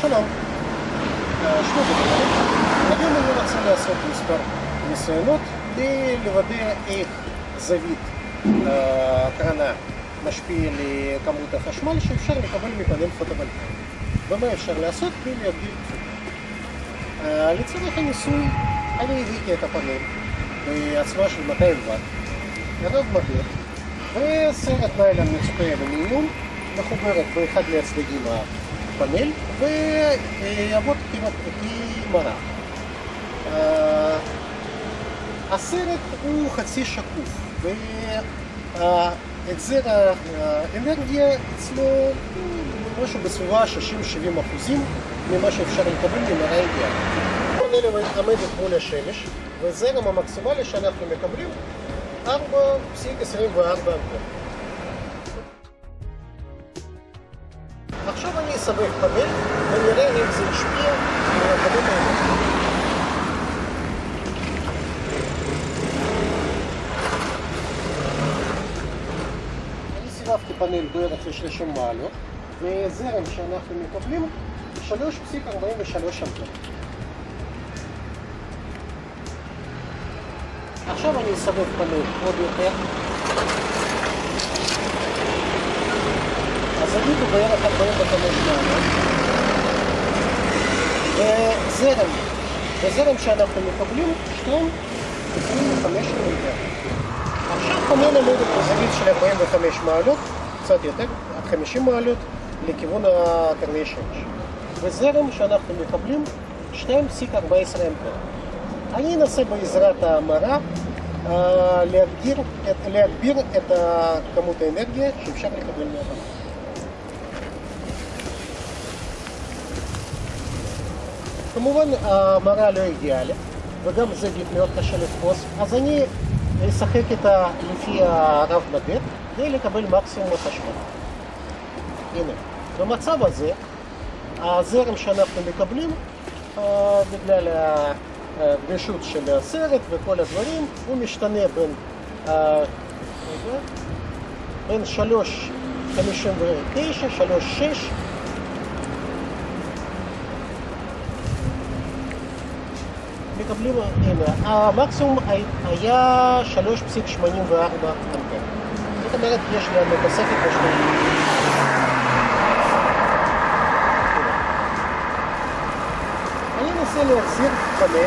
שלום, אה, שמי דניאל. היום אני רוצה לעשות מספר ניסיונות כדי לוודא איך זווית אה, הקרנה משפיע לכמות החשמל שאפשר לקבל מפאנל פוטו-וולטאי. ומה אפשר לעשות כדי להגדיל תפוקה. אה, לצורך הניסוי אני הבאתי את הפאנל בעצמה של 200 ואט, ירד מהיר, וסרט ניילון מצופה אלומיניום מחוברת באחד מהצדדים הפאנל ויעבוד כמראה. הסרט הוא חצי שקוף והחזר האנרגיה אצלו משהו בסביבה 60-70 אחוזים ממה שאפשר לקבל ממראה אידיאלית. הפאנל עומדת מול השמש וזרם המקסימלי שאנחנו מקבלים 4.24 אמפר. אסבך פאנל ונראה אם זה השפיע על הפאנל האלה. אני סירבתי פאנל בערך ל-30 מעלות וזרם שאנחנו מקבלים 3.43 אמפר. עכשיו אני אסבב פאנל עוד יותר הזווית הוא בערך 45 מעלות וזרם, וזרם שאנחנו מקבלים 2.25 מיליטר עכשיו פאנל עומדת בזווית של 45 מעלות, קצת יותר, עד 50 מעלות לכיוון הקרני שמש וזרם שאנחנו מקבלים 2.14 אמפר אני אנסה בעזרת ההמרה להגביר, להגביר את כמות האנרגיה שאפשר לקבל מהבמה. כמובן המראה לא אידיאלית וגם זווית מאוד קשה לתפוס, אז אני אשחק איתה לפי הרב מדד כדי לקבל מקסימום החשמל. הנה, במצב הזה הזרם שאנחנו מקבלים בגלל הגמישות של הסרט וכל הדברים, הוא משתנה בין, בין 3.59, 3.6 מקבלים, המקסימום היה 3.84 אמפר. זאת אומרת, יש לנו תוספת משמעותית. אני אנסה להחזיר פאנל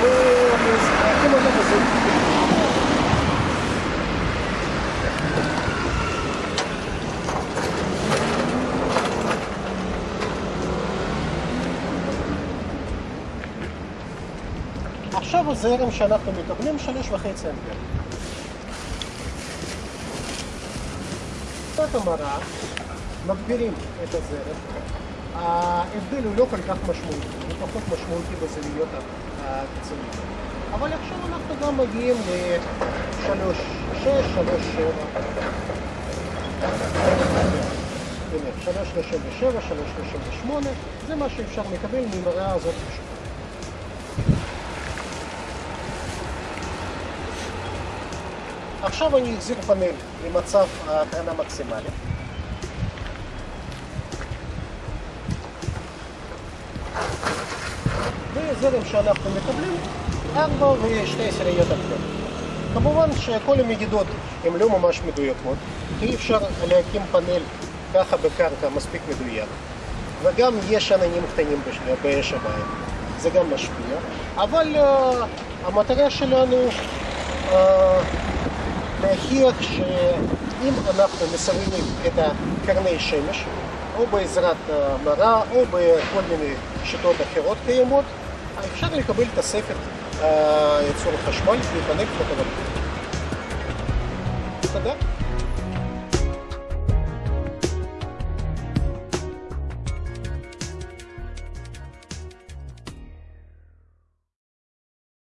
ואקים אותו בזה. עכשיו הזרם שאנחנו מקבלים שלוש וחצי אמפר. קצת המרה, מגבירים את הזרם. ההבדל הוא לא כל כך משמעותי, הוא פחות משמעותי בזוויות הקיצוניות. אבל עכשיו אנחנו גם מגיעים ל-3.6, 3.7. הנה, 3.37, 3.38, זה מה שאפשר לקבל ממראה הזאת פשוט. עכשיו אני אחזיר פאנל למצב הקרנה מקסימלית. וזרם שאנחנו מקבלים 4 ו-2 עשיריות אמפר. כמובן שכל המדידות הן לא ממש מדויקות, אי אפשר להקים פאנל ככה בקרקע מספיק מדויק, וגם יש עננים קטנים בשמיים, זה גם משפיע, אבל uh, המטרה שלנו uh, להוכיח שאם אנחנו מסמנים את הקרני שמש, או בעזרת מראה, או בכל מיני שיטות אחרות קיימות, אפשר לקבל תוספת ייצור חשמל מפאנל פוטו-וולטאי. תודה.